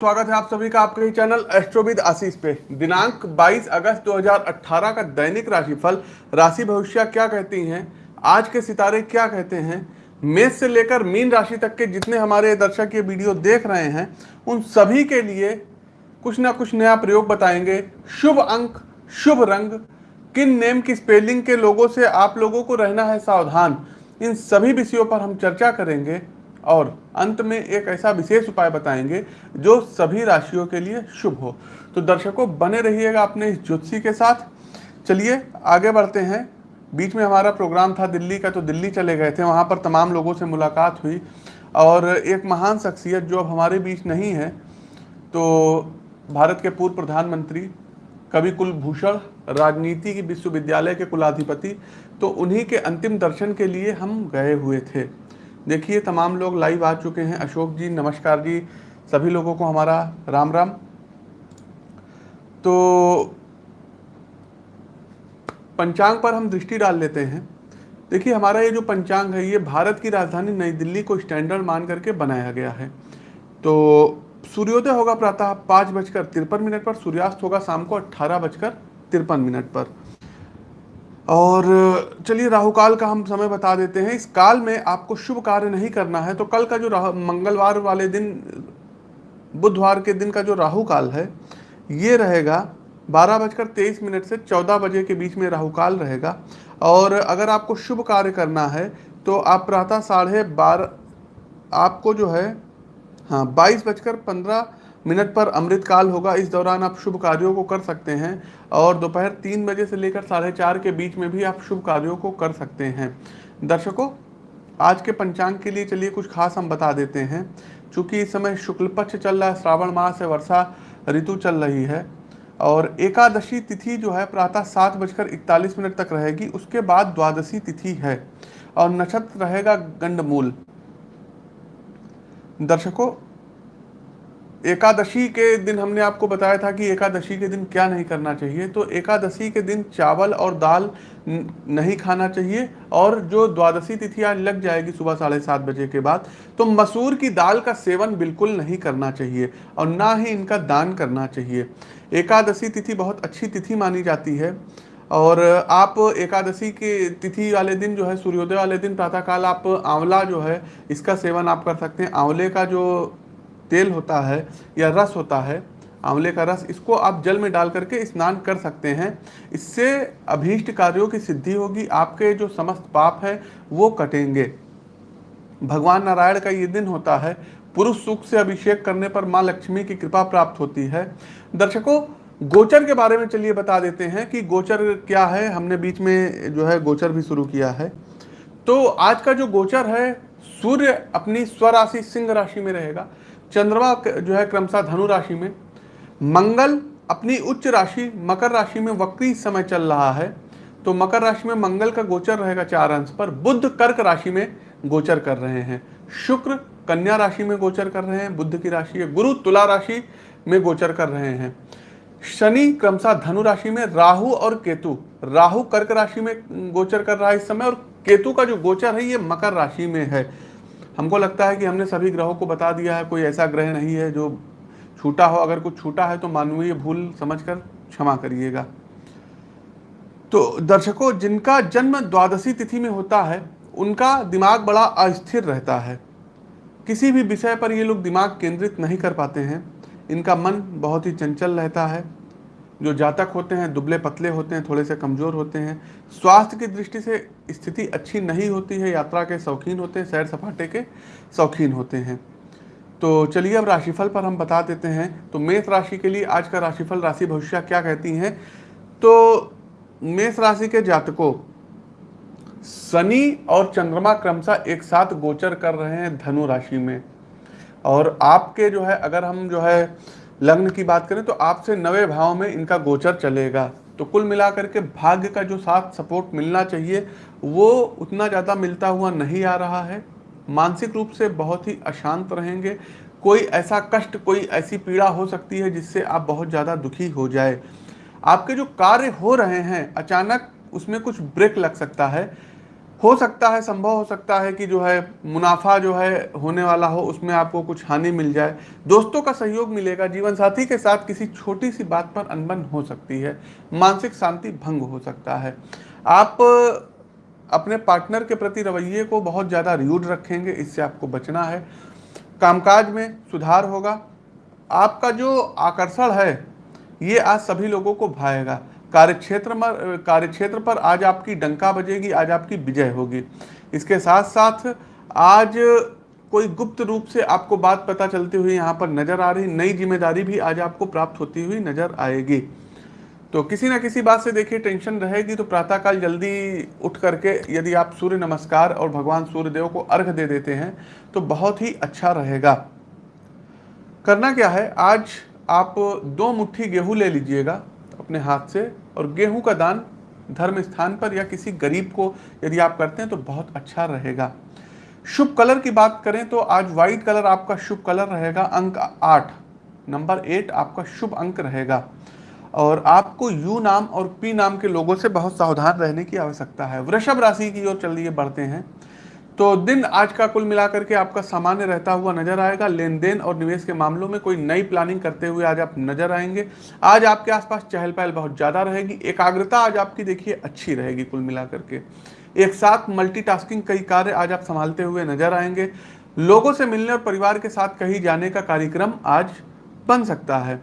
स्वागत है आप सभी का आपके चैनल एस्ट्रोविद आशीष पे। दिनांक 22 अगस्त 2018 का दैनिक राशिफल, राशि भविष्य क्या कहती हैं, आज के सितारे क्या कहते हैं, मेष से लेकर मीन राशि तक के जितने हमारे दर्शक ये वीडियो देख रहे हैं, उन सभी के लिए कुछ ना कुछ नया प्रयोग बताएँगे। शुभ अंक, शुभ रंग, किन नेम की स्पेलिंग के लोगों से आप लोगों को रहना है सावधान, इन सभी विषयों पर हम चर्चा करेंगे। और अंत में एक ऐसा विशेष उपाय बताएँगे जो सभी राशियों के लिए शुभ हो। तो दर्शकों, बने रहिएगा अपने इस ज्योतिषी के साथ। चलिए, आगे बढ़ते हैं। बीच में हमारा प्रोग्राम था दिल्ली का तो दिल्ली चले गए थे। वहाँ पर तमाम लोगों से मुलाकात हुई। और एक महान शख्सियत जो अब हमारे बीच नहीं है तो भारत के पूर्व प्रधानमंत्री कवि कुलभूषण राजनीति की विश्वविद्यालय के कुलाधिपति तो उन्हीं के अंतिम दर्शन के लिए हम गए हुए थे। देखिए, तमाम लोग लाइव आ चुके हैं। अशोक जी, नमस्कार जी। सभी लोगों को हमारा राम राम। तो पंचांग पर हम दृष्टि डाल लेते हैं। देखिए, हमारा ये जो पंचांग है, ये भारत की राजधानी नई दिल्ली को स्टैंडर्ड मान करके बनाया गया है। तो सूर्योदय होगा प्रातः पाँच बजकर तिरपन मिनट पर, सूर्यास्त होगा शाम को अट्ठारह बजकर तिरपन मिनट पर। और, चलिए राहु काल का हम समय बता देते हैं। इस काल में आपको शुभ कार्य नहीं करना है तो कल का जो मंगलवार वाले दिन, बुधवार के दिन का जो राहु काल है, ये रहेगा बारह बजकर तेईस मिनट से चौदह बजे के बीच में राहु काल रहेगा। और अगर आपको शुभ कार्य करना है तो आप प्रातः साढ़े बारह आपको जो है हाँ बाईस बजकर पंद्रह मिनट पर अमृतकाल होगा। इस दौरान आप शुभ कार्यों को कर सकते हैं और दोपहर तीन बजे से लेकर साढ़े चार के बीच में भी आप शुभ कार्यों को कर सकते हैं। दर्शकों, आज के पंचांग के लिए चलिए कुछ खास हम बता देते हैं। चूँकि इस समय शुक्ल पक्ष चल रहा है, श्रावण मास है वर्षा ऋतु चल रही है और एकादशी तिथि जो है प्रातः सात बजकर इकतालीस मिनट तक रहेगी। उसके बाद द्वादशी तिथि है और नक्षत्र रहेगा गंडमूल। दर्शकों एकादशी के दिन हमने आपको बताया था कि एकादशी के दिन क्या नहीं करना चाहिए तो एकादशी के दिन चावल और दाल नहीं खाना चाहिए और जो द्वादशी तिथि आज लग जाएगी सुबह साढ़े सात बजे के बाद तो मसूर की दाल का सेवन बिल्कुल नहीं करना चाहिए और ना ही इनका दान करना चाहिए। एकादशी तिथि बहुत अच्छी तिथि मानी जाती है और आप एकादशी के तिथि वाले दिन जो है, सूर्योदय वाले दिन प्रातःकाल आप आंवला जो है, इसका सेवन आप कर सकते हैं। आंवले का जो तेल होता है या रस होता है, आंवले का रस, इसको आप जल में डाल करके स्नान कर सकते हैं। इससे अभीष्ट कार्यों की सिद्धि होगी, आपके जो समस्त पाप है, वो कटेंगे। भगवान नारायण का ये दिन होता है, पुरुष सुख से अभिषेक करने पर माँ लक्ष्मी की कृपा प्राप्त होती है। दर्शकों, गोचर के बारे में चलिए बता देते हैं कि गोचर क्या है। हमने बीच में जो है गोचर भी शुरू किया है। तो आज का जो गोचर है, सूर्य अपनी स्वराशि सिंह राशि में रहेगा। चंद्रमा जो है क्रमशः धनु राशि में। मंगल अपनी उच्च राशि, मकर राशि में वक्री समय चल रहा है। तो मकर राशि में मंगल का गोचर रहेगा चार अंश पर। बुद्ध कर्क राशि में गोचर कर रहे हैं। शुक्र कन्या राशि में गोचर कर रहे हैं। बुद्ध की राशि है गुरु, तुला राशि में गोचर कर रहे हैं। शनि क्रमशः धनु राशि में राहु और केतु। राहु कर्क राशि में गोचर कर रहा है इस समय और केतु का जो गोचर है, ये मकर राशि में है। हमको लगता है कि हमने सभी ग्रहों को बता दिया है, कोई ऐसा ग्रह नहीं है जो छूटा हो, अगर कुछ छूटा है तो मानवीय भूल समझकर क्षमा करिएगा। तो दर्शकों, जिनका जन्म द्वादशी तिथि में होता है, उनका दिमाग बड़ा अस्थिर रहता है। किसी भी विषय पर ये लोग दिमाग केंद्रित नहीं कर पाते हैं। इनका मन बहुत ही चंचल रहता है। जो जातक होते हैं, दुबले पतले होते हैं, थोड़े से कमज़ोर होते हैं, स्वास्थ्य की दृष्टि से स्थिति अच्छी नहीं होती है, यात्रा के शौकीन होते हैं, सैर सपाटे के शौकीन होते हैं। तो चलिए अब राशिफल पर हम बता देते हैं। तो मेष राशि के लिए आज का राशिफल, राशि भविष्य क्या कहती हैं? तो मेष राशि के जातकों, शनि और चंद्रमा क्रमशः एक साथ गोचर कर रहे हैं धनु राशि में। और आपके जो है, अगर हम जो है लग्न की बात करें तो आपसे नवे भाव में इनका गोचर चलेगा। तो कुल मिलाकर के भाग्य का जो साथ सपोर्ट मिलना चाहिए, वो उतना ज़्यादा मिलता हुआ नहीं आ रहा है। मानसिक रूप से बहुत ही अशांत रहेंगे। कोई ऐसा कष्ट, कोई ऐसी पीड़ा हो सकती है जिससे आप बहुत ज़्यादा दुखी हो जाए। आपके जो कार्य हो रहे हैं, अचानक उसमें कुछ ब्रेक लग सकता है। हो सकता है, संभव हो सकता है कि जो है, मुनाफा जो है, होने वाला हो, उसमें आपको कुछ हानि मिल जाए। दोस्तों का सहयोग मिलेगा जीवन साथी के साथ किसी छोटी सी बात पर अनबन हो सकती है, मानसिक शांति भंग हो सकता है। आप अपने पार्टनर के प्रति रवैये को बहुत ज़्यादा र्यूड रखेंगे, इससे आपको बचना है। कामकाज में सुधार होगा। आपका जो आकर्षण है, ये आज सभी लोगों को भाएगा। कार्यक्षेत्र में, कार्यक्षेत्र पर आज आपकी डंका बजेगी, आज आपकी विजय होगी। इसके साथ साथ आज कोई गुप्त रूप से आपको बात पता चलती हुई यहाँ पर नज़र आ रही, नई ज़िम्मेदारी भी आज आपको प्राप्त होती हुई नज़र आएगी। तो किसी ना किसी बात से देखिए, टेंशन रहेगी तो प्रातःकाल जल्दी उठ करके यदि आप सूर्य नमस्कार और भगवान सूर्य देव को अर्घ दे देते हैं तो बहुत ही अच्छा रहेगा। करना क्या है? आज आप दो मुट्ठी गेहूँ ले लीजिएगा अपने हाथ से और गेहूँ का दान धर्म स्थान पर या किसी गरीब को यदि आप करते हैं तो बहुत अच्छा रहेगा। शुभ कलर की बात करें तो आज व्हाइट कलर आपका शुभ कलर रहेगा, अंक आठ। नंबर एट आपका शुभ अंक रहेगा। और आपको यू नाम और पी नाम के लोगों से बहुत सावधान रहने की आवश्यकता है। वृषभ राशि की ओर चलिए, बढ़ते हैं। तो दिन आज का कुल मिलाकर के आपका सामान्य रहता हुआ नज़र आएगा। लेन देन और निवेश के मामलों में कोई नई प्लानिंग करते हुए आज आप नज़र आएँगे। आज आपके आसपास चहल पहल बहुत ज़्यादा रहेगी। एकाग्रता आज आपकी देखिए अच्छी रहेगी कुल मिलाकर के। एक साथ मल्टीटास्किंग कई कार्य आज आप संभालते हुए नज़र आएँगे। लोगों से मिलने और परिवार के साथ कहीं जाने का कार्यक्रम आज बन सकता है।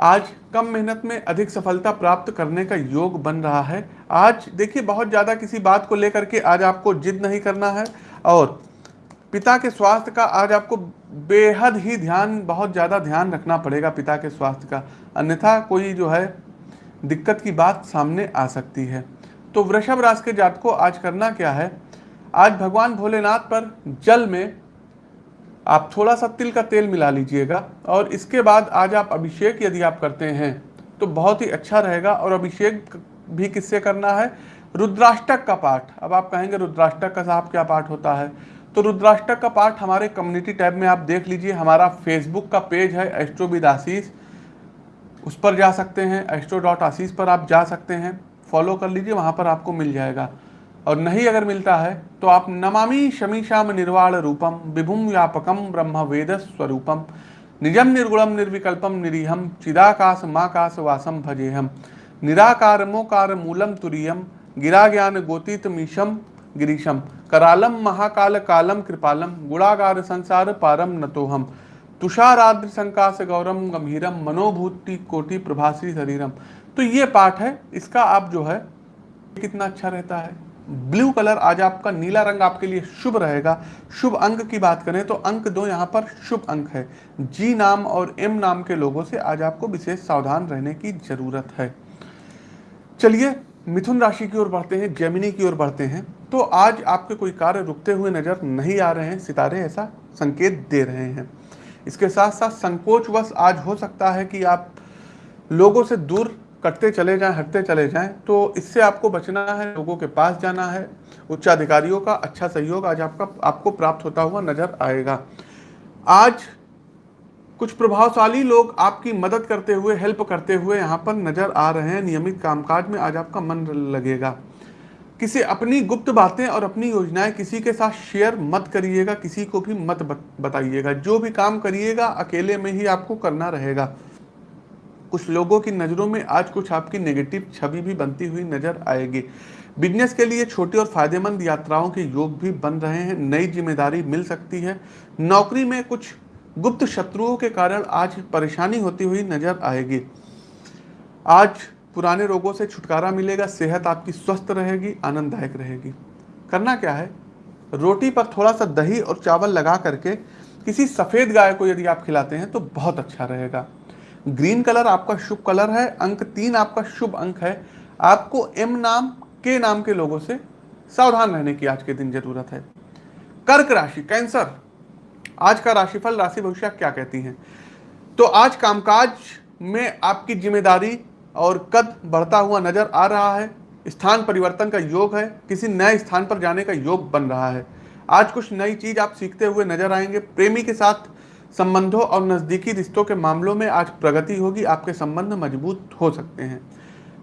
आज कम मेहनत में अधिक सफलता प्राप्त करने का योग बन रहा है। आज देखिए, बहुत ज़्यादा किसी बात को लेकर के आज आपको जिद नहीं करना है और पिता के स्वास्थ्य का आज आपको बेहद ही ध्यान, बहुत ज़्यादा ध्यान रखना पड़ेगा पिता के स्वास्थ्य का। अन्यथा कोई जो है, दिक्कत की बात सामने आ सकती है। तो वृषभ राशि के जात को आज करना क्या है? आज भगवान भोलेनाथ पर जल में आप थोड़ा सा तिल का तेल मिला लीजिएगा और इसके बाद आज आप अभिषेक यदि आप करते हैं तो बहुत ही अच्छा रहेगा और अभिषेक भी किससे करना है? रुद्राष्टक का पाठ। अब आप कहेंगे, रुद्राष्टक का साहब क्या पाठ होता है? तो रुद्राष्टक का पाठ हमारे कम्युनिटी टैब में आप देख लीजिए, हमारा फेसबुक का पेज है एस्ट्रोविद आशीष उस पर जा सकते हैं एस्ट्रो डॉट आशीष पर आप जा सकते हैं। फॉलो कर लीजिए, वहाँ पर आपको मिल जाएगा। और नहीं अगर मिलता है तो आप नमामि शमीशाम निर्वाण रूपम विभुम व्यापकम ब्रह्म वेद स्वरूपम। निजम निर्गुणम निर्विकल्पम निरीहम चिदाकाश माकाश वासम भजेहम निराकार मोकार मूलम तुरीयम गिरा ज्ञान गोतीत मीशम गिरीशम करालम महाकाल कालम कृपालम गुणागार संसार पारम नतोहम तुषाराद्र संकाश गौरम गंभीरम मनोभूति कोटि प्रभासी शरीरम तो ये पाठ है, इसका आप जो है, कितना अच्छा रहता है। ब्लू कलर आज आपका नीला रंग आपके लिए शुभ रहेगा। शुभ अंक की बात करें तो अंक दो यहाँ पर शुभ अंक है। जी नाम और एम नाम के लोगों से आज आपको विशेष सावधान रहने की ज़रूरत है। चलिए, मिथुन राशि की ओर बढ़ते हैं, जेमिनी की ओर बढ़ते हैं। तो आज आपके कोई कार्य रुकते हुए नज़र नहीं आ रहे हैं, सितारे ऐसा संकेत दे रहे हैं। इसके साथ साथ संकोचवश आज हो सकता है कि आप लोगों से दूर कटते चले जाएँ, हटते चले जाएँ तो इससे आपको बचना है, लोगों के पास जाना है। उच्चाधिकारियों का अच्छा सहयोग आज आपका, आपको प्राप्त होता हुआ नज़र आएगा। आज कुछ प्रभावशाली लोग आपकी मदद करते हुए, हेल्प करते हुए यहाँ पर नज़र आ रहे हैं। नियमित कामकाज में आज आपका मन लगेगा। किसी अपनी गुप्त बातें और अपनी योजनाएँ किसी के साथ शेयर मत करिएगा, किसी को भी मत बताइएगा। जो भी काम करिएगा, अकेले में ही आपको करना रहेगा। कुछ लोगों की नज़रों में आज कुछ आपकी नेगेटिव छवि भी बनती हुई नज़र आएगी। बिज़नेस के लिए छोटी और फ़ायदेमंद यात्राओं के योग भी बन रहे हैं। नई ज़िम्मेदारी मिल सकती है। नौकरी में कुछ गुप्त शत्रुओं के कारण आज परेशानी होती हुई नज़र आएगी। आज पुराने रोगों से छुटकारा मिलेगा। सेहत आपकी स्वस्थ रहेगी, आनंददायक रहेगी। करना क्या है? रोटी पर थोड़ा सा दही और चावल लगा करके किसी सफ़ेद गाय को यदि आप खिलाते हैं तो बहुत अच्छा रहेगा। ग्रीन कलर आपका शुभ कलर है, अंक तीन आपका शुभ अंक है। आपको एम नाम, के नाम के लोगों से सावधान रहने की आज के दिन ज़रूरत है। कर्क राशि, कैंसर। आज का राशिफल, राशि भविष्य क्या कहती हैं? तो आज कामकाज में आपकी ज़िम्मेदारी और कद बढ़ता हुआ नज़र आ रहा है। स्थान परिवर्तन का योग है, किसी नए स्थान पर जाने का योग बन रहा है। आज कुछ नई चीज़ आप सीखते हुए नज़र आएँगे। प्रेमी के साथ संबंधों और नज़दीकी रिश्तों के मामलों में आज प्रगति होगी, आपके संबंध मज़बूत हो सकते हैं।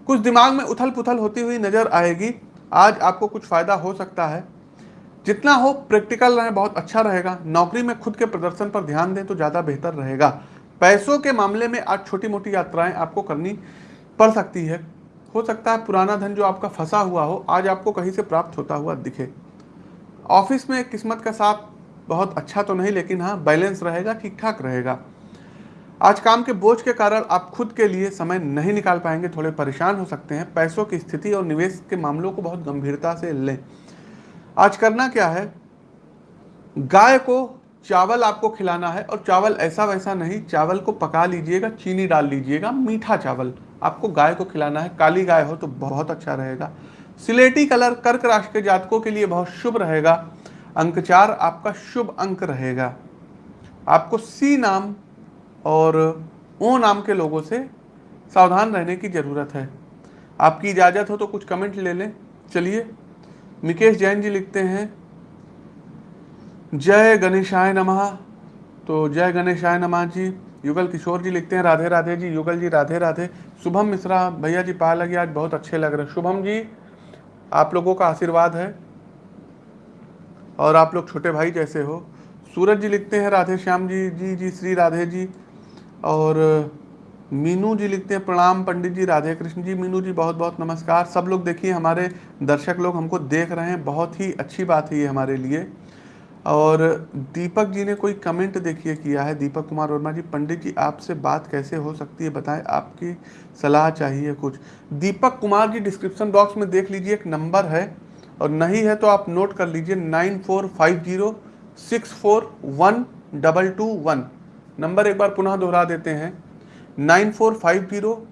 कुछ दिमाग में उथल पुथल होती हुई नज़र आएगी। आज आपको कुछ फ़ायदा हो सकता है। जितना हो, प्रैक्टिकल रहे, बहुत अच्छा रहेगा। नौकरी में खुद के प्रदर्शन पर ध्यान दें तो ज़्यादा बेहतर रहेगा। पैसों के मामले में आज छोटी मोटी यात्राएँ आपको करनी पड़ सकती है। हो सकता है पुराना धन जो आपका फंसा हुआ हो, आज आपको कहीं से प्राप्त होता हुआ दिखे। ऑफ़िस में किस्मत का साथ बहुत अच्छा तो नहीं, लेकिन हाँ बैलेंस रहेगा ठीक ठाक रहेगा। आज काम के बोझ के कारण आप खुद के लिए समय नहीं निकाल पाएँगे, थोड़े परेशान हो सकते हैं। पैसों की स्थिति और निवेश के मामलों को बहुत गंभीरता से लें। आज करना क्या है? गाय को चावल आपको खिलाना है, और चावल ऐसा वैसा नहीं, चावल को पका लीजिएगा, चीनी डाल लीजिएगा, मीठा चावल आपको गाय को खिलाना है। काली गाय हो तो बहुत अच्छा रहेगा। सिलेटी कलर कर्क राशि के जातकों के लिए बहुत शुभ रहेगा। अंक चार आपका शुभ अंक रहेगा। आपको सी नाम और ओ नाम के लोगों से सावधान रहने की ज़रूरत है। आपकी इजाज़त हो तो कुछ कमेंट ले लें। चलिए, मिकेश जैन जी लिखते हैं, जय गणेशाय नमः। तो जय गणेशाय नमः जी, युगल किशोर जी लिखते हैं, राधे राधे जी, युगल जी, राधे राधे। शुभम मिश्रा भैया जी पा लगे आज बहुत अच्छे लग रहे शुभम जी, आप लोगों का आशीर्वाद है। और आप लोग छोटे भाई जैसे हो। सूरज जी लिखते हैं, राधे श्याम जी जी जी, श्री राधे जी। और मीनू जी लिखते हैं, प्रणाम पंडित जी, राधे कृष्ण जी, मीनू जी बहुत बहुत नमस्कार। सब लोग देखिए, हमारे दर्शक लोग हमको देख रहे हैं, बहुत ही अच्छी बात है ये हमारे लिए। और दीपक जी ने कोई कमेंट देखिए किया है? दीपक कुमार वर्मा जी, पंडित जी, आपसे बात कैसे हो सकती है? बताएँ, आपकी सलाह चाहिए कुछ। दीपक कुमार जी डिस्क्रिप्शन बॉक्स में देख लीजिए, एक नंबर है। और नहीं है तो आप नोट कर लीजिए nine four five zero six four one double two one number एक बार पुनः दोहरा देते हैं। Nine four five zero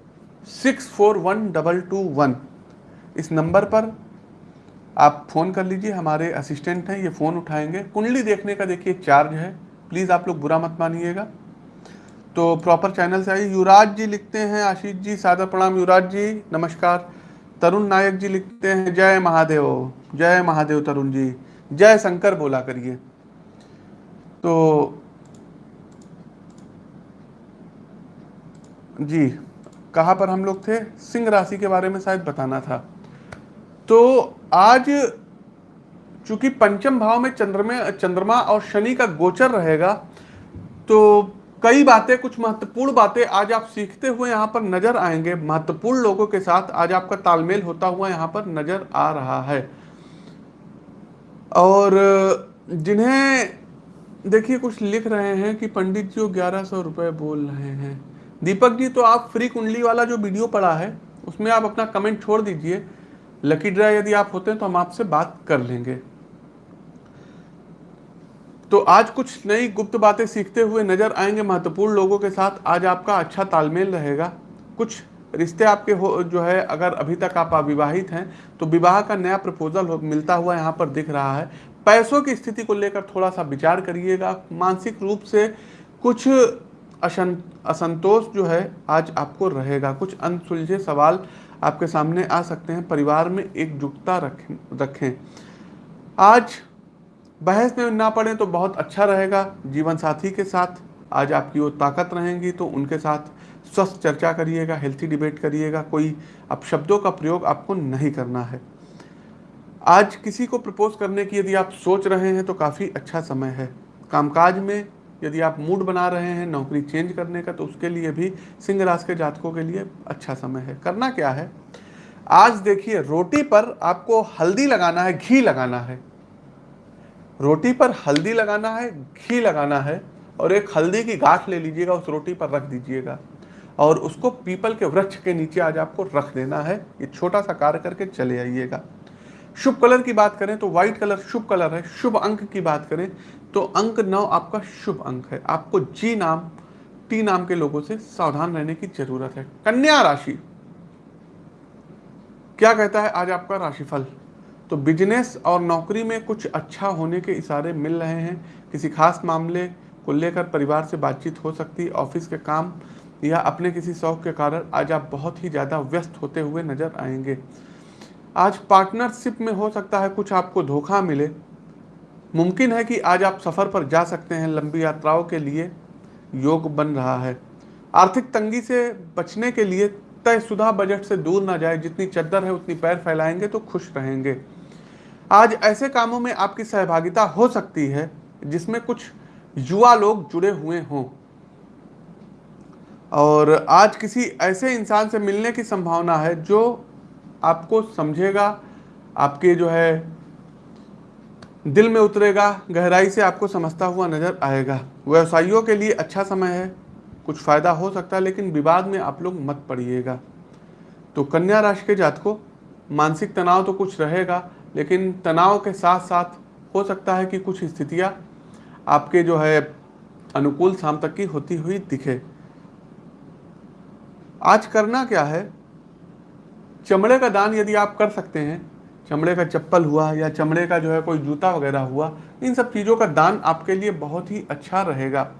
six four one double two one इस नंबर पर आप फ़ोन कर लीजिए, हमारे असिस्टेंट हैं, ये फ़ोन उठाएँगे। कुंडली देखने का देखिए चार्ज है। प्लीज़ आप लोग बुरा मत मानिएगा। तो प्रॉपर चैनल से आइए। युवराज जी लिखते हैं, आशीष जी, सादर प्रणाम। युवराज जी, नमस्कार। तरुण नायक जी लिखते हैं, जय महादेव जय महादेव तरुण जी, जय शंकर बोला करिए। तो जी, कहाँ पर हम लोग थे? सिंह राशि के बारे में शायद बताना था। तो आज चूँकि पंचम भाव में चंद्रमा चंद्रमा और शनि का गोचर रहेगा तो कई बातें, कुछ महत्वपूर्ण बातें आज आप सीखते हुए यहाँ पर नज़र आएँगे। महत्वपूर्ण लोगों के साथ आज आपका तालमेल होता हुआ यहाँ पर नज़र आ रहा है। और, जिन्हें देखिए, कुछ लिख रहे हैं कि पंडित जी ग्यारह सौ रुपये बोल रहे हैं। दीपक जी तो आप फ्री कुंडली वाला जो वीडियो पड़ा है, उसमें आप अपना कमेंट छोड़ दीजिए। लकी ड्रा यदि आप होते हैं तो हम आपसे बात कर लेंगे। तो आज कुछ नई गुप्त बातें सीखते हुए नज़र आएँगे महत्वपूर्ण लोगों के साथ। आज आपका अच्छा तालमेल रहेगा। कुछ रिश्ते आपके हो, जो है, अगर अभी तक आप अविवाहित हैं तो विवाह का नया प्रपोजल मिलता हुआ यहाँ पर दिख रहा है। पैसों की स्थिति को लेकर थोड़ा सा विचार करिएगा। मानसिक रूप से कुछ असंतोष जो है, आज आपको रहेगा। कुछ अनसुलझे सवाल आपके सामने आ सकते हैं। परिवार में एकजुटता रखें रखें। आज बहस में ना पड़े तो बहुत अच्छा रहेगा जीवन साथी के साथ। आज आपकी वो ताकत रहेंगी तो उनके साथ स्वस्थ चर्चा करिएगा हेल्थी डिबेट करिएगा, कोई अब शब्दों का प्रयोग आपको नहीं करना है। आज किसी को प्रपोज करने की यदि आप सोच रहे हैं तो काफ़ी अच्छा समय है। कामकाज में यदि आप मूड बना रहे हैं, नौकरी चेंज करने का तो उसके लिए भी सिंह राशि के जातकों के लिए अच्छा समय है। करना क्या है? आज देखिए रोटी पर आपको हल्दी लगाना है, घी लगाना है। रोटी पर हल्दी लगाना है, घी लगाना है, और एक हल्दी की गांठ ले लीजिएगा, उस रोटी पर रख दीजिएगा, और उसको पीपल के वृक्ष के नीचे आज आपको रख देना है। ये छोटा सा कार्य करके चले आइएगा। शुभ कलर की बात करें तो व्हाइट कलर शुभ कलर है। शुभ अंक की बात करें तो अंक नौ आपका शुभ अंक है। आपको जी नाम टी नाम के लोगों से सावधान रहने की ज़रूरत है। कन्या राशि। क्या कहता है आज आपका राशिफल? तो बिज़नेस और नौकरी में कुछ अच्छा होने के इशारे मिल रहे हैं। किसी खास मामले को लेकर परिवार से बातचीत हो सकती, ऑफ़िस के काम या अपने किसी शौक के कारण आज आप बहुत ही ज़्यादा व्यस्त होते हुए नज़र आएँगे। आज पार्टनरशिप में हो सकता है कुछ आपको धोखा मिले। मुमकिन है कि आज आप सफ़र पर जा सकते हैं, लंबी यात्राओं के लिए योग बन रहा है। आर्थिक तंगी से बचने के लिए तयशुदा बजट से दूर ना जाए। जितनी चद्दर है, उतनी पैर फैलाएँगे तो खुश रहेंगे। आज ऐसे कामों में आपकी सहभागिता हो सकती है, जिसमें कुछ युवा लोग जुड़े हुए हों। और आज किसी ऐसे इंसान से मिलने की संभावना है, जो आपको समझेगा, आपके जो है, दिल में उतरेगा, गहराई से आपको समझता हुआ नज़र आएगा। व्यवसायियों के लिए अच्छा समय है, कुछ फ़ायदा हो सकता है, लेकिन विवाद में आप लोग मत पड़िएगा। तो कन्या राशि के जातकों, मानसिक तनाव तो कुछ रहेगा लेकिन तनाव के साथ साथ हो सकता है कि कुछ स्थितियाँ आपके जो है अनुकूल शाम तक की होती हुई दिखे। आज करना क्या है? चमड़े का दान यदि आप कर सकते हैं, चमड़े का चप्पल हुआ या चमड़े का जो है कोई जूता वगैरह हुआ, इन सब चीज़ों का दान आपके लिए बहुत ही अच्छा रहेगा।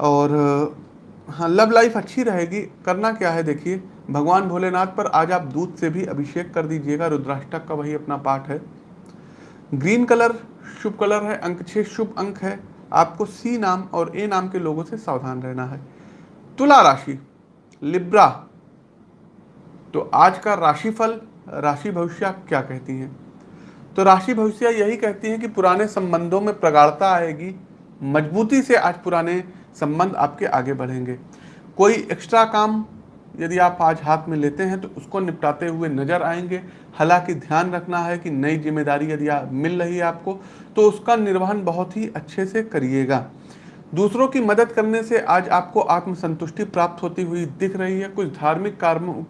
और हाँ लव लाइफ अच्छी रहेगी। करना क्या है देखिए भगवान भोलेनाथ पर आज आप दूध से भी अभिषेक कर दीजिएगा, रुद्राष्टक का वही अपना पाठ है। ग्रीन कलर शुभ कलर है, अंक छः शुभ अंक है। आपको सी नाम और ए नाम के लोगों से सावधान रहना है। तुला राशि, लिब्रा। तो आज का राशिफल, राशि भविष्य क्या कहती हैं? तो राशि भविष्य यही कहती हैं कि पुराने संबंधों में प्रगाढ़ता आएगी, मजबूती से आज पुराने संबंध आपके आगे बढ़ेंगे। कोई एक्स्ट्रा काम यदि आप आज हाथ में लेते हैं तो उसको निपटाते हुए नज़र आएँगे। हालाँकि ध्यान रखना है कि नई ज़िम्मेदारी यदि मिल रही है आपको तो उसका निर्वहन बहुत ही अच्छे से करिएगा। दूसरों की मदद करने से आज आपको आत्मसंतुष्टि प्राप्त होती हुई दिख रही है। कुछ धार्मिक कार्य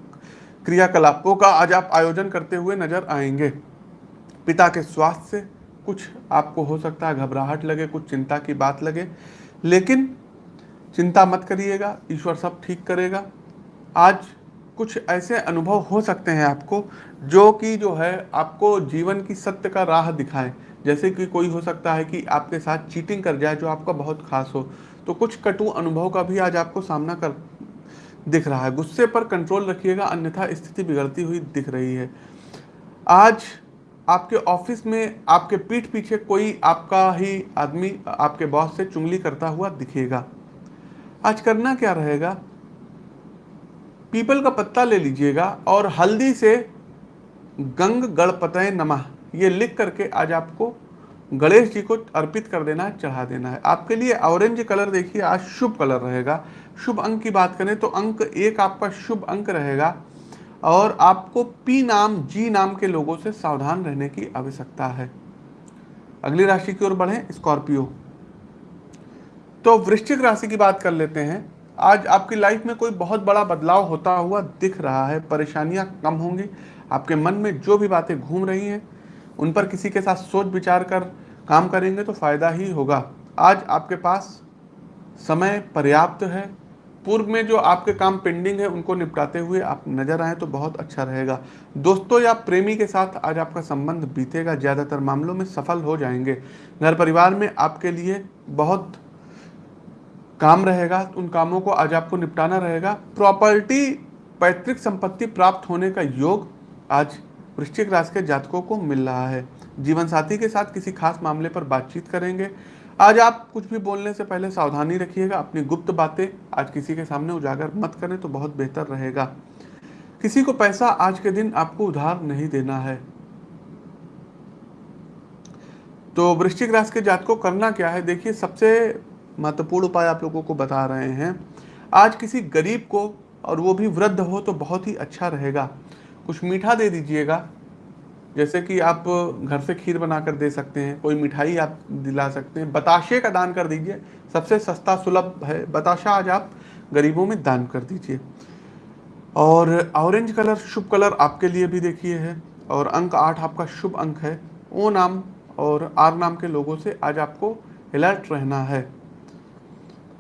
क्रियाकलापों का आज आप आयोजन करते हुए नज़र आएँगे। पिता के स्वास्थ्य से कुछ आपको हो सकता है, घबराहट लगे, कुछ चिंता की बात लगे, लेकिन चिंता मत करिएगा, ईश्वर सब ठीक करेगा। आज कुछ ऐसे अनुभव हो सकते हैं आपको, जो कि जो है आपको जीवन की सत्य का राह दिखाएँ। जैसे कि कोई हो सकता है कि आपके साथ चीटिंग कर जाए, जो आपका बहुत खास हो। तो कुछ कटु अनुभव का भी आज आपको सामना कर दिख रहा है। गुस्से पर कंट्रोल रखिएगा, अन्यथा स्थिति बिगड़ती हुई दिख रही है। आज आपके ऑफ़िस में आपके पीठ पीछे कोई आपका ही आदमी, आपके बॉस से चुंगली करता हुआ दिखेगा। आज करना क्या रहेगा? पीपल का पत्ता ले लीजिएगा और हल्दी से गंग गणपतय नमः। ये लिख करके आज आपको गणेश जी को अर्पित कर देना है, चढ़ा देना है। आपके लिए ऑरेंज कलर देखिए, आज शुभ कलर रहेगा। शुभ अंक की बात करें तो अंक एक आपका शुभ अंक रहेगा और आपको पी नाम, जी नाम के लोगों से सावधान रहने की आवश्यकता है। अगली राशि की ओर बढ़े, स्कॉर्पियो। तो वृश्चिक राशि की बात कर लेते हैं। आज आपकी लाइफ में कोई बहुत बड़ा बदलाव होता हुआ दिख रहा है, परेशानियाँ कम होंगी, आपके मन में जो भी बातें घूम रही हैं, उन पर किसी के साथ सोच विचार कर काम करेंगे तो फ़ायदा ही होगा। आज आपके पास समय पर्याप्त है, पूर्व में जो आपके काम पेंडिंग है, उनको निपटाते हुए आप नज़र आए तो बहुत अच्छा रहेगा। दोस्तों या प्रेमी के साथ आज आपका संबंध बीतेगा, ज़्यादातर मामलों में सफल हो जाएँगे। घर परिवार में आपके लिए बहुत काम रहेगा, उन कामों को आज आपको निपटाना रहेगा। प्रॉपर्टी, पैतृक संपत्ति प्राप्त होने का योग आज वृश्चिक राशि के जातकों को मिल रहा है। जीवन साथी के साथ किसी खास मामले पर बातचीत करेंगे। आज आप कुछ भी बोलने से पहले सावधानी रखिएगा, अपनी गुप्त बातें आज किसी के सामने उजागर मत करें तो बहुत बेहतर रहेगा। किसी को पैसा आज के दिन आपको उधार नहीं देना है। तो वृश्चिक राशि के जात को करना क्या है? देखिए, सबसे महत्वपूर्ण उपाय आप लोगों को बता रहे हैं। आज किसी गरीब को और वो भी वृद्ध हो तो बहुत ही अच्छा रहेगा। कुछ मीठा दे दीजिएगा। जैसे कि आप घर से खीर बनाकर दे सकते हैं, कोई मिठाई आप दिला सकते हैं। बताशे का दान कर दीजिए। सबसे सस्ता सुलभ है। बताशा आज आप गरीबों में दान कर दीजिए। और ऑरेंज कलर, शुभ कलर आपके लिए भी देखिए है। और अंक आठ आपका शुभ अंक है। ओ नाम और आर नाम के लोगों से आज आपको अलर्ट रहना है।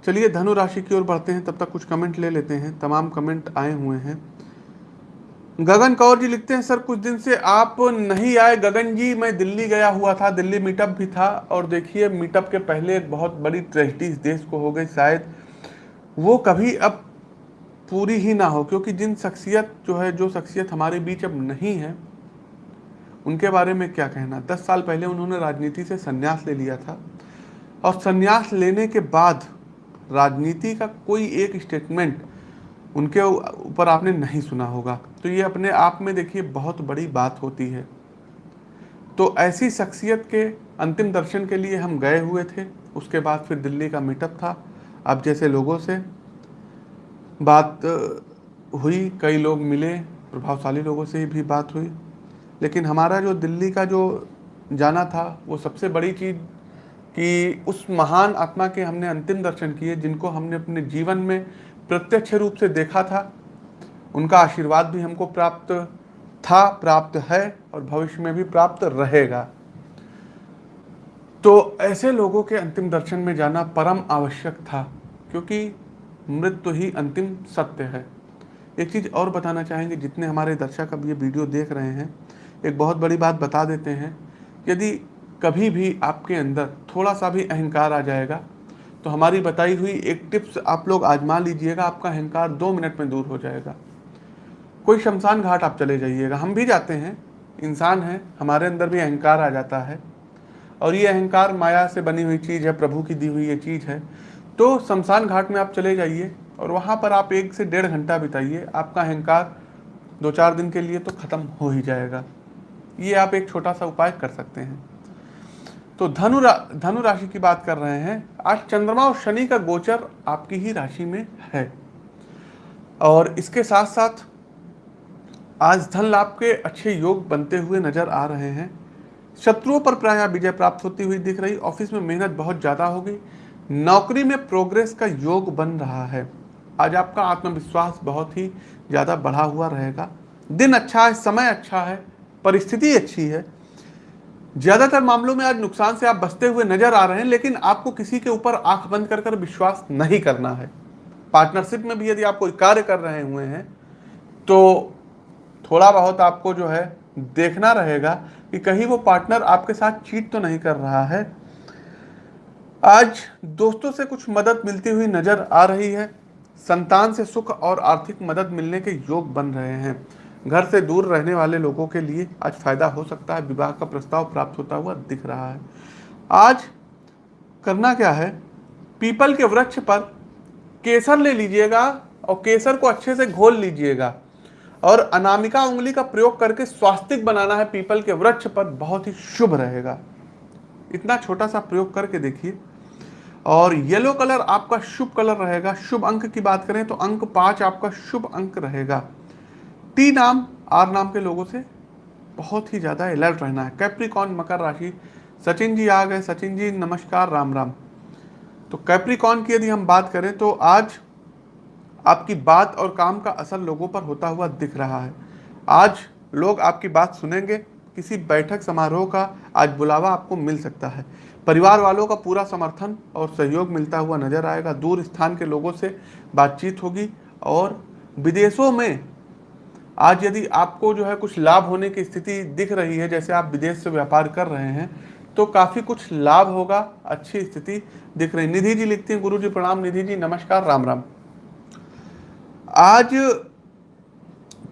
चलिए धनु राशि की ओर बढ़ते हैं, तब तक कुछ कमेंट ले लेते हैं। तमाम कमेंट आए हुए हैं। गगन कौर जी लिखते हैं, सर, कुछ दिन से आप नहीं आए। गगन जी, मैं दिल्ली गया हुआ था, दिल्ली मीटअप भी था और देखिए मीटअप के पहले एक बहुत बड़ी ट्रेजिडी देश को हो गई। शायद वो कभी अब पूरी ही ना हो, क्योंकि जिन शख्सियत जो है, जो शख्सियत हमारे बीच अब नहीं है, उनके बारे में क्या कहना? दस साल पहले उन्होंने राजनीति से संन्यास ले लिया था और संन्यास लेने के बाद राजनीति का कोई एक स्टेटमेंट उनके ऊपर आपने नहीं सुना होगा। तो ये अपने आप में देखिए बहुत बड़ी बात होती है। तो ऐसी शख्सियत के अंतिम दर्शन के लिए हम गए हुए थे। उसके बाद फिर दिल्ली का मीटअप था। अब जैसे लोगों से बात हुई, कई लोग मिले, प्रभावशाली लोगों से भी बात हुई। लेकिन हमारा जो दिल्ली का जो जाना था, वो सबसे बड़ी चीज़ कि उस महान आत्मा के हमने अंतिम दर्शन किए, जिनको हमने अपने जीवन में प्रत्यक्ष रूप से देखा था। उनका आशीर्वाद भी हमको प्राप्त था, प्राप्त है और भविष्य में भी प्राप्त रहेगा। तो ऐसे लोगों के अंतिम दर्शन में जाना परम आवश्यक था, क्योंकि मृत्यु तो ही अंतिम सत्य है। एक चीज़ और बताना चाहेंगे, जितने हमारे दर्शक अब ये वीडियो देख रहे हैं, एक बहुत बड़ी बात बता देते हैं। यदि कभी भी आपके अंदर थोड़ा सा भी अहंकार आ जाएगा तो हमारी बताई हुई एक टिप्स आप लोग आजमा लीजिएगा, आपका अहंकार दो मिनट में दूर हो जाएगा। कोई शमशान घाट आप चले जाइएगा। हम भी जाते हैं, इंसान हैं, हमारे अंदर भी अहंकार आ जाता है। और ये अहंकार माया से बनी हुई चीज़ है, प्रभु की दी हुई ये चीज़ है। तो शमशान घाट में आप चले जाइए और वहाँ पर आप एक से डेढ़ घंटा बिताइए। आपका अहंकार दो चार दिन के लिए तो ख़त्म हो ही जाएगा। ये आप एक छोटा सा उपाय कर सकते हैं। तो धनु रा, धनु राशि की बात कर रहे हैं। आज चंद्रमा और शनि का गोचर आपकी ही राशि में है। और इसके साथ साथ आज धन लाभ के अच्छे योग बनते हुए नज़र आ रहे हैं। शत्रुओं पर प्राय विजय प्राप्त होती हुई दिख रही। ऑफ़िस में मेहनत बहुत ज़्यादा होगी। नौकरी में प्रोग्रेस का योग बन रहा है। आज आपका आत्मविश्वास बहुत ही ज़्यादा बढ़ा हुआ रहेगा। दिन अच्छा है समय अच्छा है परिस्थिति अच्छी है। ज़्यादातर मामलों में आज नुकसान से आप बचते हुए नज़र आ रहे हैं, लेकिन आपको किसी के ऊपर आँख बंद कर कर विश्वास नहीं करना है। पार्टनरशिप में भी यदि आप कोई कार्य कर रहे हुए हैं तो थोड़ा बहुत आपको जो है देखना रहेगा कि कहीं वो पार्टनर आपके साथ चीट तो नहीं कर रहा है। आज दोस्तों से कुछ मदद मिलती हुई नज़र आ रही है। संतान से सुख और आर्थिक मदद मिलने के योग बन रहे हैं। घर से दूर रहने वाले लोगों के लिए आज फ़ायदा हो सकता है। विवाह का प्रस्ताव प्राप्त होता हुआ दिख रहा है। आज करना क्या है? पीपल के वृक्ष पर केसर ले लीजिएगा और केसर को अच्छे से घोल लीजिएगा और अनामिका उंगली का प्रयोग करके स्वास्तिक बनाना है। पीपल के वृक्ष पर बहुत ही शुभ रहेगा। इतना छोटा सा प्रयोग करके देखिए। और येलो कलर आपका शुभ कलर रहेगा। शुभ अंक की बात करें तो अंक पाँच आपका शुभ अंक रहेगा। टी नाम, आर नाम के लोगों से बहुत ही ज़्यादा अलर्ट रहना है। कैप्रिकॉन मकर राशि। सचिन जी आ गए। सचिन जी, नमस्कार, राम राम। तो कैप्रिकॉन की यदि हम बात करें तो आज आपकी बात और काम का असर लोगों पर होता हुआ दिख रहा है। आज लोग आपकी बात सुनेंगे, किसी बैठक समारोह का आज बुलावा आपको मिल सकता है। परिवार वालों का पूरा समर्थन और सहयोग मिलता हुआ नज़र आएगा। दूर स्थान के लोगों से बातचीत होगी और विदेशों में आज यदि आपको जो है कुछ लाभ होने की स्थिति दिख रही है, जैसे आप विदेश से व्यापार कर रहे हैं तो काफ़ी कुछ लाभ होगा, अच्छी स्थिति दिख रही। निधि जी लिखती हैं गुरु जी प्रणाम, निधि जी, नमस्कार, राम राम। आज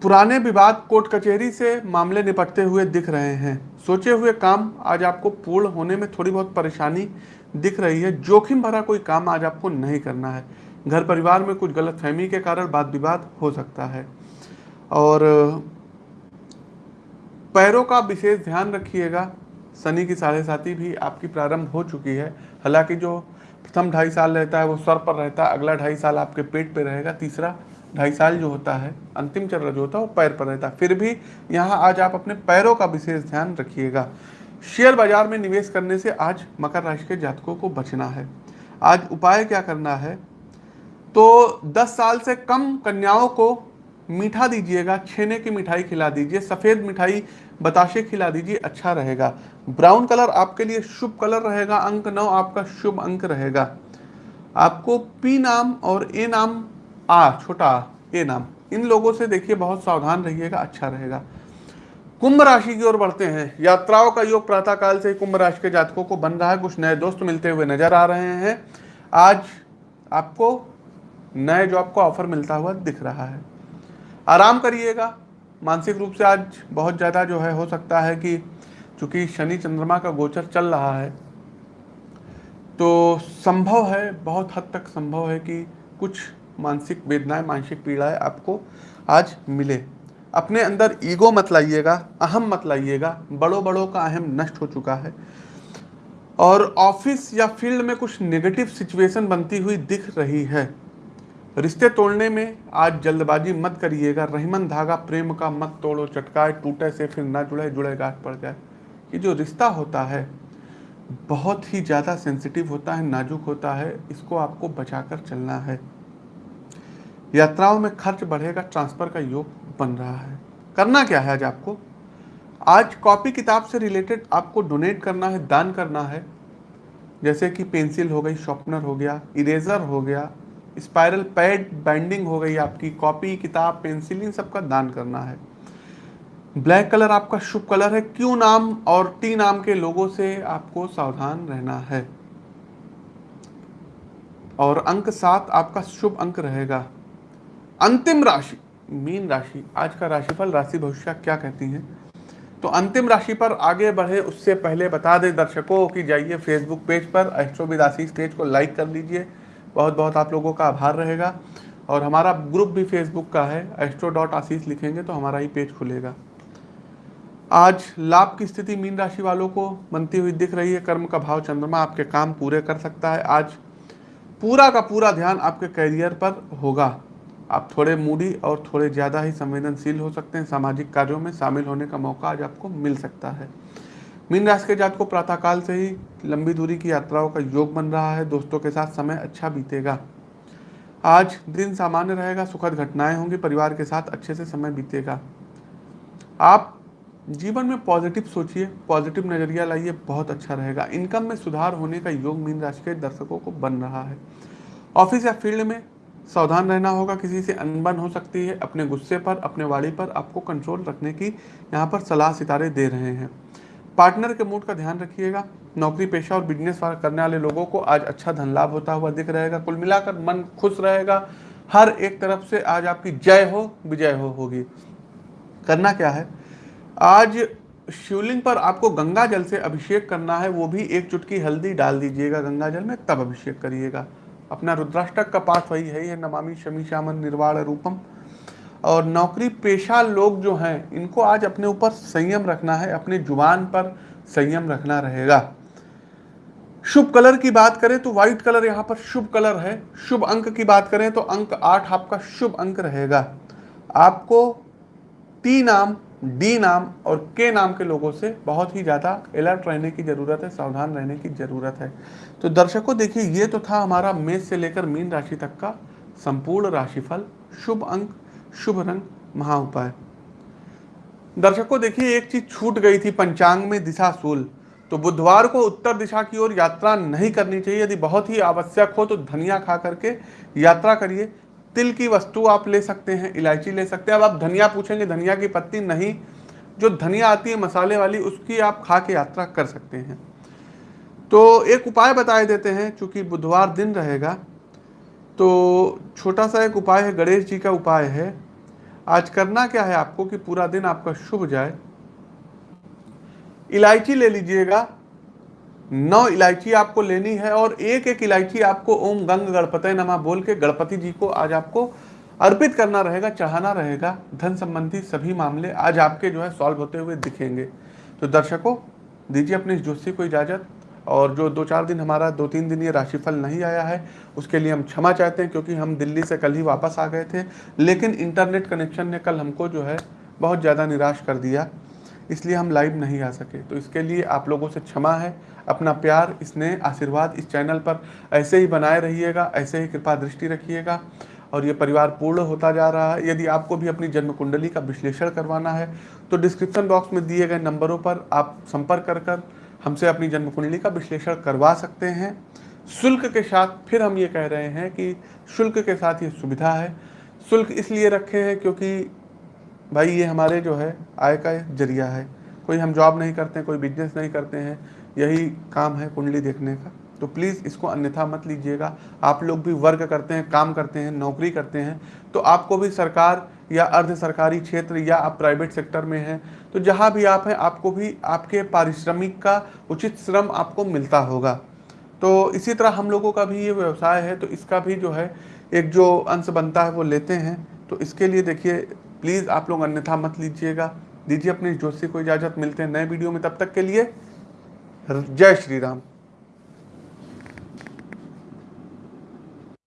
पुराने विवाद कोर्ट कचहरी से मामले निपटते हुए दिख रहे हैं। सोचे हुए काम आज आपको पूर्ण होने में थोड़ी बहुत परेशानी दिख रही है। जोखिम भरा कोई काम आज आपको नहीं करना है। घर परिवार में कुछ गलत फहमी के कारण वाद विवाद हो सकता है। और, पैरों का विशेष ध्यान रखिएगा। शनि की साढ़े साथी भी आपकी प्रारंभ हो चुकी है। हालाँकि जो प्रथम ढाई साल रहता है, वो सर पर रहता है। अगला ढाई साल आपके पेट पे रहेगा। तीसरा ढाई साल जो होता है, अंतिम चरण जो होता है, वो पैर पर रहता है। फिर भी यहाँ आज आप अपने पैरों का विशेष ध्यान रखिएगा। शेयर बाज़ार में निवेश करने से आज मकर राशि के जातकों को बचना है। आज उपाय क्या करना है? तो 10 साल से कम कन्याओं को मीठा दीजिएगा, छेने की मिठाई खिला दीजिए, सफ़ेद मिठाई, बताशे खिला दीजिए अच्छा रहेगा। ब्राउन कलर आपके लिए शुभ कलर रहेगा, अंक नौ आपका शुभ अंक रहेगा। आपको पी नाम और ए नाम, आ, छोटा ए नाम, इन लोगों से देखिए बहुत सावधान रहिएगा अच्छा रहेगा। कुंभ राशि की ओर बढ़ते हैं। यात्राओं का योग प्रातः काल से कुंभ राशि के जातकों को बन रहा है। कुछ नए दोस्त मिलते हुए नज़र आ रहे हैं। आज आपको नए जॉब का ऑफ़र मिलता हुआ दिख रहा है। आराम करिएगा। मानसिक रूप से आज बहुत ज़्यादा जो है, हो सकता है कि चूँकि शनि चंद्रमा का गोचर चल रहा है तो संभव है, बहुत हद तक संभव है कि कुछ मानसिक वेदनाएँ, मानसिक पीड़ाएँ आपको आज मिले। अपने अंदर ईगो मत लाइएगा, अहम मत लाइएगा बड़ों बड़ों का अहम नष्ट हो चुका है। और ऑफ़िस या फ़ील्ड में कुछ नेगेटिव सिचुएशन बनती हुई दिख रही है। रिश्ते तोड़ने में आज जल्दबाजी मत करिएगा। रहीमन धागा प्रेम का मत तोड़ो, चटकाए, टूटे से फिर ना जुड़े जुड़े गाठ पड़ जाए। ये जो रिश्ता होता है, बहुत ही ज़्यादा सेंसिटिव होता है, नाजुक होता है, इसको आपको बचाकर चलना है। यात्राओं में खर्च बढ़ेगा, ट्रांसफ़र का योग बन रहा है। करना क्या है आज आपको? आज कॉपी किताब से रिलेटेड आपको डोनेट करना है, दान करना है। जैसे कि पेंसिल हो गई शॉर्पनर हो गया, इरेजर हो गया स्पाइरल पैड बाइंडिंग हो गई आपकी कॉपी किताब पेंसिल इन सबका दान करना है। ब्लैक कलर आपका शुभ कलर है। क्यू नाम और टी नाम के लोगों से आपको सावधान रहना है? और अंक सात आपका शुभ अंक रहेगा। अंतिम राशि, मीन राशि, आज का राशिफल, राशि भविष्य क्या कहती है? तो अंतिम राशि पर आगे बढ़े, उससे पहले बता दें दर्शकों कि जाइए फेसबुक पेज पर एस्ट्रोविद आशीष पेज को लाइक कर लीजिए। बहुत बहुत आप लोगों का आभार रहेगा। और हमारा ग्रुप भी फेसबुक का है एस्ट्रो डॉट आशीष लिखेंगे तो हमारा ही पेज खुलेगा। आज लाभ की स्थिति मीन राशि वालों को बनती हुई दिख रही है, कर्म का भाव चंद्रमा आपके काम पूरे कर सकता है। आज पूरा का पूरा ध्यान आपके करियर पर होगा। आप थोड़े मूडी और थोड़े ज़्यादा ही संवेदनशील हो सकते हैं, सामाजिक कार्यों में शामिल होने का मौका आज आपको मिल सकता है। मीन राशि के जात को प्रातःकाल से ही लंबी दूरी की यात्राओं का योग बन रहा है। दोस्तों के साथ समय अच्छा बीतेगा। आज दिन सामान्य रहेगा, सुखद घटनाएँ होंगी, परिवार के साथ अच्छे से समय बीतेगा। आप जीवन में पॉजिटिव सोचिए, पॉजिटिव नज़रिया लाइए, बहुत अच्छा रहेगा। इनकम में सुधार होने का योग मीन राशि के दर्शकों को बन रहा है। ऑफ़िस या फ़ील्ड में सावधान रहना होगा, किसी से अनबन हो सकती है, अपने गुस्से पर, अपने वाड़ी पर आपको कंट्रोल रखने की यहाँ पर सलाह सितारे दे रहे हैं। पार्टनर के मूड का ध्यान रखिएगा। नौकरी पेशा और बिज़नेस करने वाले लोगों को आज अच्छा धन लाभ होता हुआ दिख रहेगा। कुल मिलाकर मन खुश रहेगा। हर एक तरफ़ से आज आपकी जय हो, विजय हो होगी। करना क्या है? आज शिवलिंग पर आपको गंगा जल से अभिषेक करना है। वो भी एक चुटकी हल्दी डाल दीजिएगा गंगा जल में, तब अभिषेक करिएगा। अपना रुद्राष्टक का पाठ वही है। नमामि शमी श्यामन निर्वाण रूपम। और नौकरी पेशा लोग जो हैं, इनको आज अपने ऊपर संयम रखना है, अपने ज़ुबान पर संयम रखना रहेगा। शुभ कलर की बात करें तो व्हाइट कलर यहाँ पर शुभ कलर है। शुभ अंक की बात करें तो अंक आठ आपका शुभ अंक रहेगा। आपको टी नाम डी नाम और के नाम के लोगों से बहुत ही ज़्यादा अलर्ट रहने की ज़रूरत है, सावधान रहने की ज़रूरत है। तो दर्शकों, देखिए, ये तो था हमारा मेष से लेकर मीन राशि तक का संपूर्ण राशिफल। शुभ अंक शुभ रंग, महा उपाय। दर्शकों, देखिए, एक चीज़ छूट गई थी, पंचांग में दिशा सूल। तो बुधवार को उत्तर दिशा की ओर यात्रा नहीं करनी चाहिए। यदि बहुत ही आवश्यक हो तो धनिया खा करके यात्रा करिए। तिल की वस्तु आप ले सकते हैं, इलायची ले सकते हैं। अब आप धनिया पूछेंगे, धनिया की पत्ती नहीं। जो धनिया आती है, मसाले वाली, उसकी आप खा के यात्रा कर सकते हैं। तो एक उपाय बताए देते हैं, चूँकि बुधवार दिन रहेगा तो छोटा सा एक उपाय है, गणेश जी का उपाय है। आज करना क्या है आपको कि पूरा दिन आपका शुभ जाए? इलायची ले लीजिएगा। नौ इलायची आपको लेनी है और एक एक इलायची आपको ओम गंग गणपति नमा बोल के गणपति जी को आज आपको अर्पित करना रहेगा, चढ़ाना रहेगा। धन संबंधी सभी मामले आज आपके जो है सॉल्व होते हुए दिखेंगे। तो दर्शकों, दीजिए अपने इस जोशी को इजाज़त। और जो दो चार दिन हमारा, दो तीन दिन ये राशिफल नहीं आया है, उसके लिए हम क्षमा चाहते हैं क्योंकि हम दिल्ली से कल ही वापस आ गए थे, लेकिन इंटरनेट कनेक्शन ने कल हमको जो है बहुत ज़्यादा निराश कर दिया, इसलिए हम लाइव नहीं आ सके। तो इसके लिए आप लोगों से क्षमा है, अपना प्यार स्नेह आशीर्वाद इस चैनल पर ऐसे ही बनाए रहिएगा, ऐसे ही कृपा दृष्टि रखिएगा, और ये परिवार पूर्ण होता जा रहा है। यदि आपको भी अपनी जन्म कुंडली का विश्लेषण करवाना है तो डिस्क्रिप्शन बॉक्स में दिए गए नंबरों पर आप संपर्क कर कर हमसे अपनी जन्म कुंडली का विश्लेषण करवा सकते हैं। शुल्क के साथ फिर हम ये कह रहे हैं कि शुल्क के साथ ये सुविधा है। शुल्क इसलिए रखे हैं क्योंकि भाई ये हमारे जो है, आय का ज़रिया है। कोई हम जॉब नहीं करते, कोई बिज़नेस नहीं करते हैं, यही काम है कुंडली देखने का। तो प्लीज़ इसको अन्यथा मत लीजिएगा। आप लोग भी वर्क करते हैं, काम करते हैं, नौकरी करते हैं तो आपको भी सरकार या अर्ध सरकारी क्षेत्र या आप प्राइवेट सेक्टर में हैं तो जहाँ भी आप हैं, आपको भी आपके पारिश्रमिक का उचित श्रम आपको मिलता होगा। तो इसी तरह हम लोगों का भी ये व्यवसाय है तो इसका भी जो है, एक जो अंश बनता है वो लेते हैं। तो इसके लिए देखिए, प्लीज़ आप लोग अन्यथा मत लीजिएगा। दीजिए अपने जोशी को इजाज़त, मिलते हैं नए वीडियो में, तब तक के लिए, जय श्री राम।